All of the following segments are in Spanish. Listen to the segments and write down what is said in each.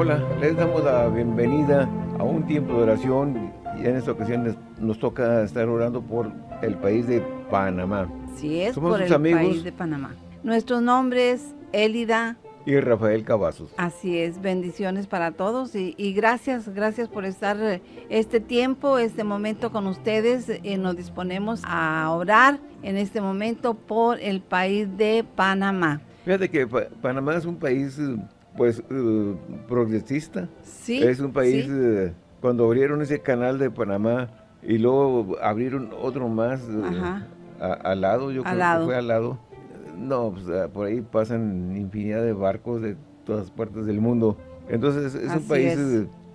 Hola, les damos la bienvenida a un tiempo de oración y en esta ocasión nos toca estar orando por el país de Panamá. Sí, es por el país de Panamá. Nuestro nombre es Elida y Rafael Cavazos. Así es, bendiciones para todos y, gracias, gracias por estar este tiempo, este momento con ustedes. Eh, nos disponemos a orar en este momento por el país de Panamá. Fíjate que Panamá es un país pues uh, progresista. Sí. Es un país, uh, cuando abrieron ese canal de Panamá y luego abrieron otro más uh, al lado, yo creo que fue al lado. No, pues, por ahí pasan infinidad de barcos de todas partes del mundo. Entonces es un país,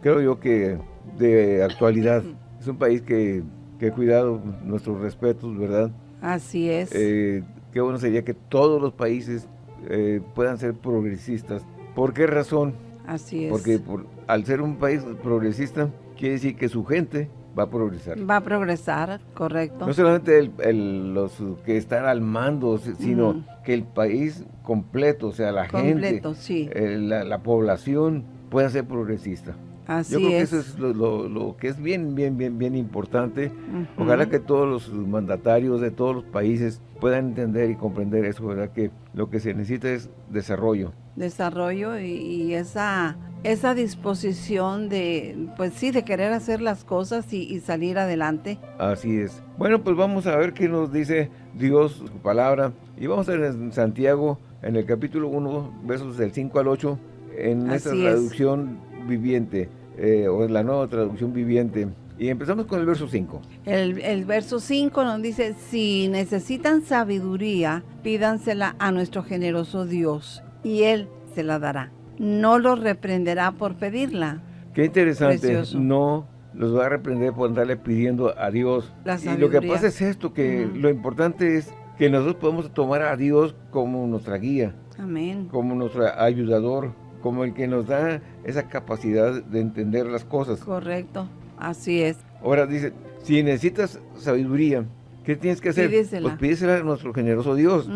creo yo que de actualidad. es un país que, que ha cuidado nuestros respetos, ¿verdad? Así es. Eh, qué bueno sería que todos los países eh, puedan ser progresistas ¿Por qué razón? Así es. Porque al ser un país progresista, quiere decir que su gente va a progresar. Va a progresar, correcto. No solamente los que están al mando, sino que el país completo, o sea, la gente, sí. Eh, la, población pueda ser progresista. Así Yo creo que eso es lo, que es bien, bien, bien, bien importante. Ojalá que todos los mandatarios de todos los países puedan entender y comprender eso, ¿verdad? Que lo que se necesita es desarrollo. Desarrollo y, esa, esa disposición de, pues sí, de querer hacer las cosas y, salir adelante. Así es. Bueno, pues vamos a ver qué nos dice Dios, su palabra. Y vamos a ver en Santiago, en el capítulo 1, versos del 5 al 8, en esta traducción viviente, eh, o la nueva traducción viviente. Y empezamos con el verso 5. El, el, verso 5 nos dice, si necesitan sabiduría, pídansela a nuestro generoso Dios, y Él se la dará. No los reprenderá por pedirla. Qué interesante, no los va a reprender por andarle pidiendo a Dios. y lo que pasa es esto, que lo importante es que nosotros podemos tomar a Dios como nuestra guía. Amén. Como nuestro ayudador, como el que nos da esa capacidad de entender las cosas. Correcto, así es. Ahora dice, si necesitas sabiduría, ¿qué tienes que hacer? Pídesela. Pues pídesela a nuestro generoso Dios.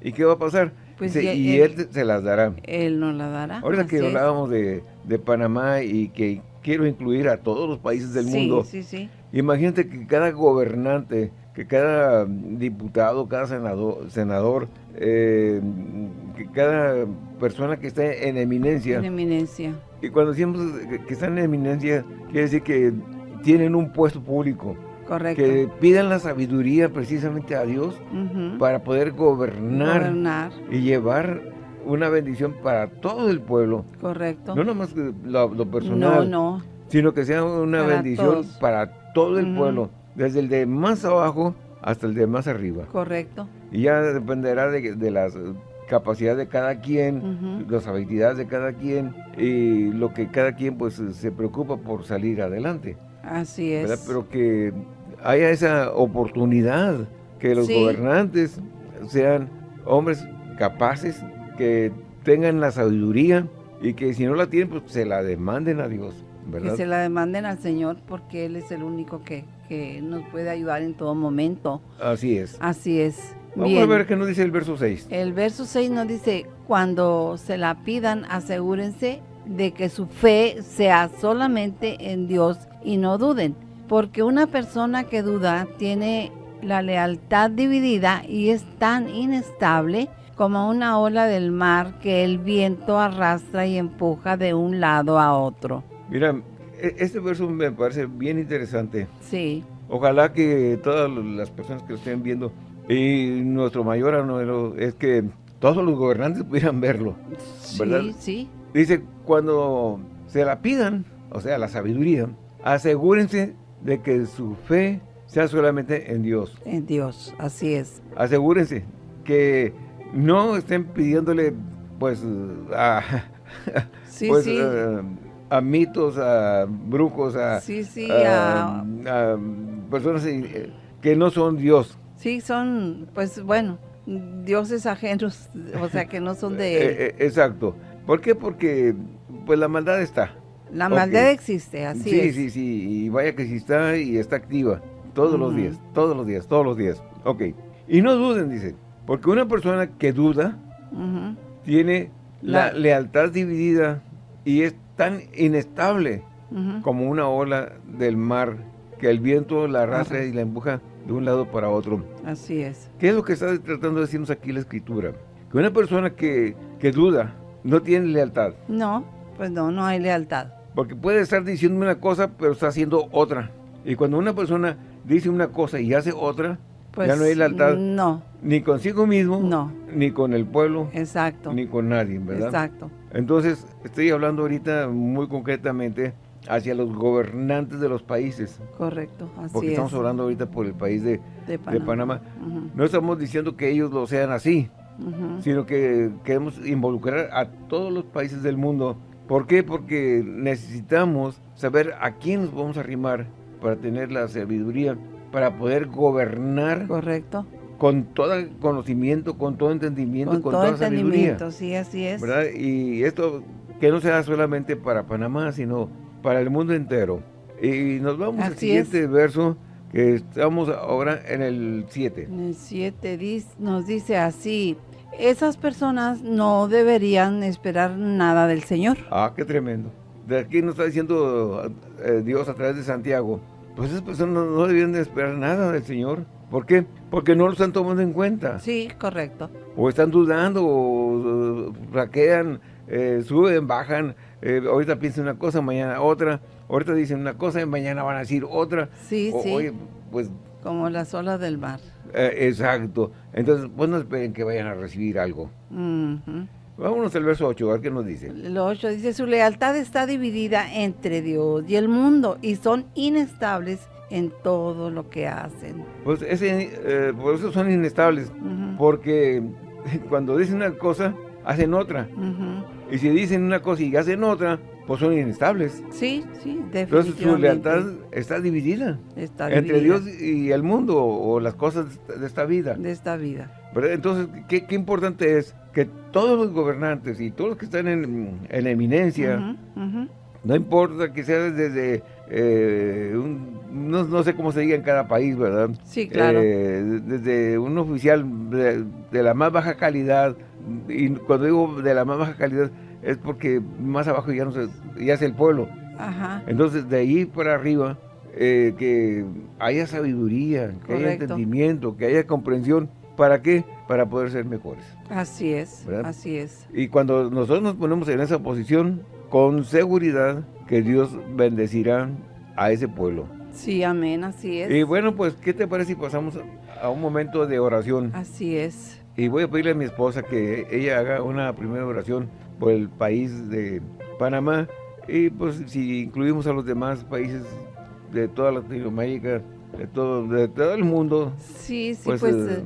¿Y qué va a pasar? Pues y él, se las dará. Él nos la dará. Ahora que hablábamos de, Panamá y que quiero incluir a todos los países del mundo. Sí, sí. Imagínate que cada gobernante, que cada diputado, cada senador, senador eh, que cada persona que está en eminencia. En eminencia. Y cuando decimos que están en eminencia, quiere decir que tienen un puesto público. Correcto. Que pidan la sabiduría precisamente a Dios para poder gobernar, y llevar una bendición para todo el pueblo. Correcto. No nomás lo, lo personal. No, no. Sino que sea una bendición para todo el pueblo. Desde el de más abajo hasta el de más arriba. Correcto. Y ya dependerá de, las capacidades de cada quien, las habilidades de cada quien y lo que cada quien pues se preocupa por salir adelante. Así es. Pero que haya esa oportunidad, que los gobernantes sean hombres capaces, que tengan la sabiduría y que si no la tienen, pues se la demanden a Dios. ¿verdad? Que se la demanden al Señor porque Él es el único que, que nos puede ayudar en todo momento. Así es. Así es. Vamos a ver qué nos dice el verso 6. El verso 6 nos dice, cuando se la pidan, asegúrense de que su fe sea solamente en Dios y no duden, porque una persona que duda tiene la lealtad dividida y es tan inestable como una ola del mar que el viento arrastra y empuja de un lado a otro. Mira, e-, este verso me parece bien interesante. Sí. Ojalá que todas las personas que lo estén viendo, y nuestro mayor anhelo es que todos los gobernantes pudieran verlo, ¿verdad? Sí, sí. Dice, cuando se la pidan, o sea, la sabiduría, asegúrense de que su fe sea solamente en Dios. En Dios, así es. Asegúrense que no estén pidiéndole, pues, a, sí, pues, sí. a, mitos, a brujos, a, sí, a, personas eh, que no son Dios. Sí, son, pues, bueno, dioses ajenos, o sea, que no son de eh, eh, exacto. ¿Por qué? Porque, pues, la maldad está. La maldad existe, así sí, es. Sí, sí, sí, y vaya que sí está y está activa. Todos los días, todos los días, todos los días. Ok. Y no duden, dice, porque una persona que duda tiene la... lealtad dividida y es tan inestable como una ola del mar que el viento la arrastra y la empuja de un lado para otro. Así es. ¿Qué es lo que está tratando de decirnos aquí la Escritura? Que una persona que, que duda no tiene lealtad. No, pues no, no hay lealtad. Porque puede estar diciendo una cosa, pero está haciendo otra. Y cuando una persona dice una cosa y hace otra, ya no hay pues, lealtad. No. Ni consigo mismo, no. ni con el pueblo, Exacto. ni con nadie, ¿verdad? Exacto. Entonces, estoy hablando ahorita muy concretamente hacia los gobernantes de los países. Correcto, así Porque estamos hablando ahorita por el país de, Panamá. No estamos diciendo que ellos lo sean así, sino que queremos involucrar a todos los países del mundo. ¿Por qué? Porque necesitamos saber a quién nos vamos a arrimar para tener la sabiduría, para poder gobernar. Correcto. Con todo conocimiento, con todo entendimiento, con, con todo toda entendimiento, sí, así es. ¿verdad? Y esto que no sea solamente para Panamá, sino para el mundo entero. Y nos vamos al siguiente verso, que estamos ahora en el 7. En el 7 nos dice así, esas personas no deberían esperar nada del Señor. Ah, qué tremendo. De aquí nos está diciendo eh, Dios a través de Santiago, pues esas personas no, deberían de esperar nada del Señor. ¿Por qué? Porque no lo están tomando en cuenta. Sí, correcto. O están dudando, o, raquean, eh, suben, bajan, eh, ahorita piensan una cosa, mañana otra, ahorita dicen una cosa y mañana van a decir otra. Sí, sí. Oye, pues... Como las olas del mar. Eh, exacto. Entonces, pues no esperen que vayan a recibir algo. Vámonos al verso 8, a ver qué nos dice. El 8 dice, su lealtad está dividida entre Dios y el mundo y son inestables en todo lo que hacen. Pues ese, eh, por eso son inestables, porque cuando dicen una cosa, hacen otra. Y si dicen una cosa y hacen otra, pues son inestables. Sí, sí, definitivamente. Entonces su lealtad está dividida. Entre Dios y el mundo o las cosas de esta vida. De esta vida. Entonces, ¿qué, importante es que todos los gobernantes y todos los que están en, eminencia, no importa que sea desde eh, no, sé cómo se diga en cada país, ¿verdad? Sí, claro. Eh, desde un oficial de, la más baja calidad, y cuando digo de la más baja calidad, es porque más abajo ya no se, ya es el pueblo. Ajá. Entonces, de ahí para arriba, eh, que haya sabiduría, que haya entendimiento, que haya comprensión. ¿Para qué? Para poder ser mejores. Así es, así es. Y cuando nosotros nos ponemos en esa posición, con seguridad que Dios bendecirá a ese pueblo. Sí, amén, así es. Y bueno, pues, ¿qué te parece si pasamos a un momento de oración? Así es. Y voy a pedirle a mi esposa que ella haga una primera oración por el país de Panamá y pues si incluimos a los demás países de toda Latinoamérica, de todo, de todo el mundo. Sí, sí, pues... pues eh,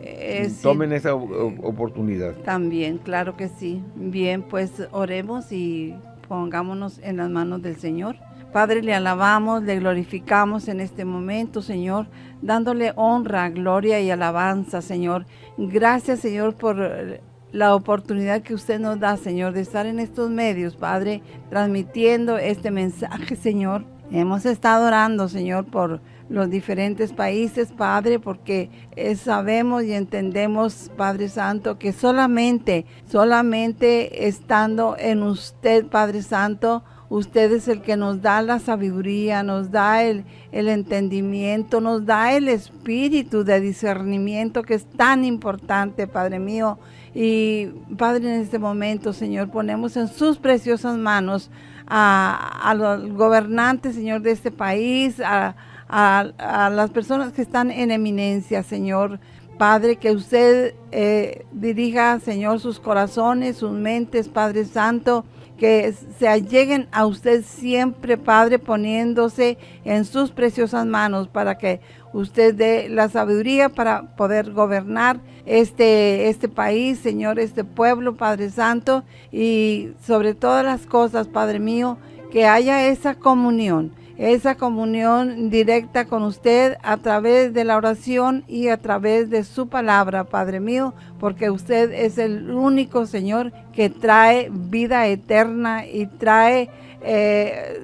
eh, tomen esa oportunidad. También, claro que sí. Bien, pues oremos y pongámonos en las manos del Señor. Padre, le alabamos, le glorificamos en este momento, Señor, dándole honra, gloria y alabanza, Señor. Gracias, Señor, por la oportunidad que usted nos da, Señor, de estar en estos medios, Padre, transmitiendo este mensaje, Señor. Hemos estado orando, Señor, por los diferentes países, Padre, porque eh, sabemos y entendemos, Padre Santo, que solamente, solamente estando en usted, Padre Santo, Usted es el que nos da la sabiduría, nos da el, entendimiento, nos da el espíritu de discernimiento que es tan importante, Padre mío. Y Padre, en este momento, Señor, ponemos en sus preciosas manos a, los gobernantes, Señor, de este país, a, a, las personas que están en eminencia, Señor. Padre, que usted eh, dirija, Señor, sus corazones, sus mentes, Padre Santo, que se alleguen a usted siempre, Padre, poniéndose en sus preciosas manos para que usted dé la sabiduría para poder gobernar este, este país, Señor, este pueblo, Padre Santo, y sobre todas las cosas, Padre mío, que haya esa comunión esa comunión directa con usted a través de la oración y a través de su palabra, Padre mío, porque usted es el único Señor que trae vida eterna y trae eh,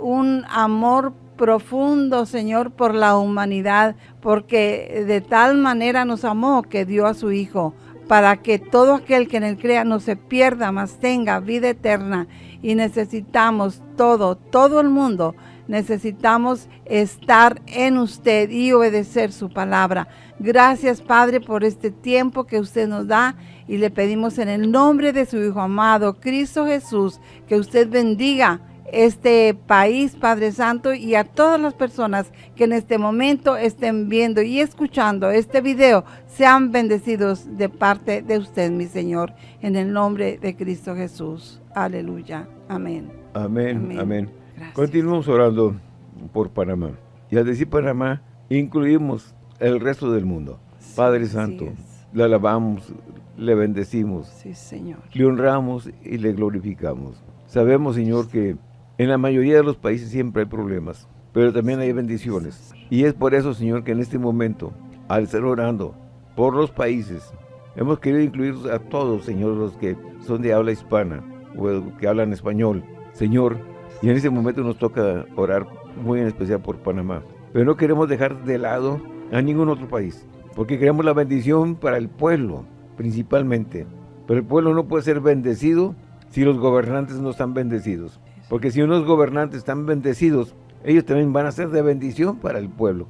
un amor profundo, Señor, por la humanidad, porque de tal manera nos amó que dio a su Hijo para que todo aquel que en él crea no se pierda, mas tenga vida eterna. Y necesitamos todo, todo el mundo, necesitamos estar en usted y obedecer su palabra. Gracias, Padre, por este tiempo que usted nos da y le pedimos en el nombre de su Hijo amado, Cristo Jesús, que usted bendiga este país, Padre Santo, y a todas las personas que en este momento estén viendo y escuchando este video, sean bendecidos de parte de usted, mi Señor, en el nombre de Cristo Jesús. Aleluya. Amén. Amén, amén. Continuamos orando por Panamá. Y al decir Panamá, incluimos el resto del mundo. Padre Santo, le alabamos, le bendecimos. Sí, Señor. Le honramos y le glorificamos. Sabemos, Señor, que en la mayoría de los países siempre hay problemas, pero también hay bendiciones. Y es por eso, Señor, que en este momento, al estar orando por los países, hemos querido incluir a todos, Señor, los que son de habla hispana o que hablan español. Señor, y en este momento nos toca orar muy en especial por Panamá. Pero no queremos dejar de lado a ningún otro país, porque queremos la bendición para el pueblo, principalmente. Pero el pueblo no puede ser bendecido si los gobernantes no están bendecidos. Porque si unos gobernantes están bendecidos, ellos también van a ser de bendición para el pueblo,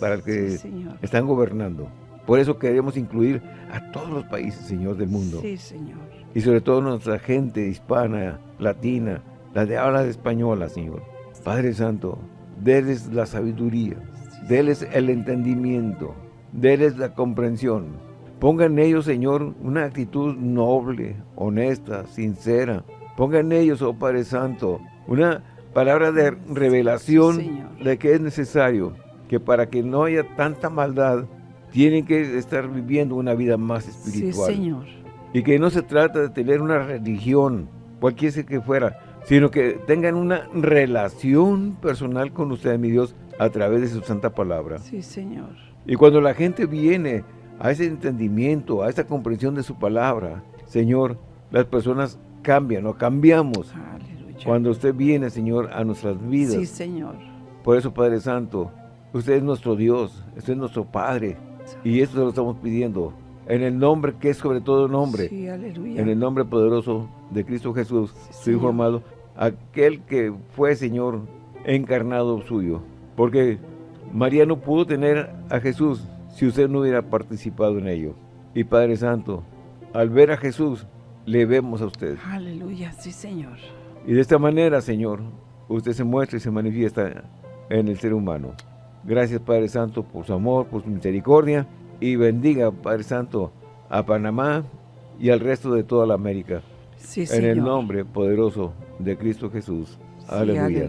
para el que están gobernando. Por eso queremos incluir a todos los países, Señor, del mundo. Sí, Señor. Y sobre todo nuestra gente hispana, latina, la de habla española, Señor. Padre Santo, déles la sabiduría, déles el entendimiento, déles la comprensión. Pongan en ellos, Señor, una actitud noble, honesta, sincera, Ponga en ellos, oh Padre Santo, una palabra de revelación de que es necesario, que para que no haya tanta maldad, tienen que estar viviendo una vida más espiritual. Sí, Señor. Y que no se trata de tener una religión, cualquiera que fuera, sino que tengan una relación personal con usted, mi Dios, a través de su santa palabra. Sí, Señor. Y cuando la gente viene a ese entendimiento, a esa comprensión de su palabra, Señor, las personas cambian o cambiamos cuando usted viene, Señor, a nuestras vidas. Sí, Señor. Por eso, Padre Santo, usted es nuestro Dios, usted es nuestro Padre. Y esto lo estamos pidiendo en el nombre que es sobre todo nombre. Sí, aleluya. En el nombre poderoso de Cristo Jesús, su Hijo amado, aquel que fue, Señor, encarnado suyo. Porque María no pudo tener a Jesús si usted no hubiera participado en ello. Y Padre Santo, al ver a Jesús, le vemos a usted. Aleluya, sí, Señor. Y de esta manera, Señor, usted se muestra y se manifiesta en el ser humano. Gracias, Padre Santo, por su amor, por su misericordia. Y bendiga, Padre Santo, a Panamá y al resto de toda la América. Sí, en el nombre poderoso de Cristo Jesús. aleluya.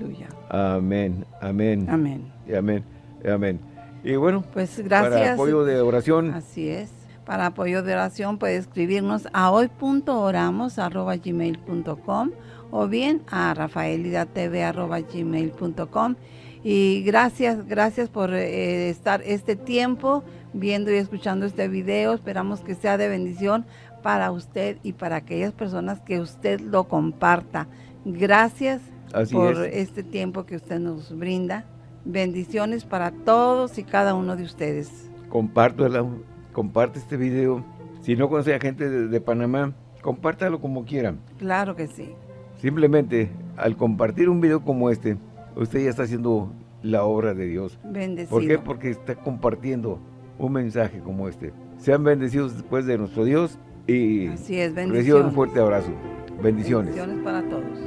Amén, amén. Amén. Y amén, y amén. Y bueno, pues gracias. Para apoyo de oración. Así es. Para apoyo de oración puede escribirnos a hoy.oramos.gmail.com o bien a rafaelidatv.gmail.com y gracias, gracias por eh, estar este tiempo viendo y escuchando este video. Esperamos que sea de bendición para usted y para aquellas personas que usted lo comparta. Gracias por este tiempo que usted nos brinda. Bendiciones para todos y cada uno de ustedes. Comparto el comparte este video. Si no conoce a gente de, Panamá, compártalo como quieran. Claro que sí. Simplemente, al compartir un video como este, usted ya está haciendo la obra de Dios. Bendecido. ¿Por qué? Porque está compartiendo un mensaje como este. Sean bendecidos después de nuestro Dios y Así es, bendiciones. un fuerte abrazo. Bendiciones. Bendiciones para todos.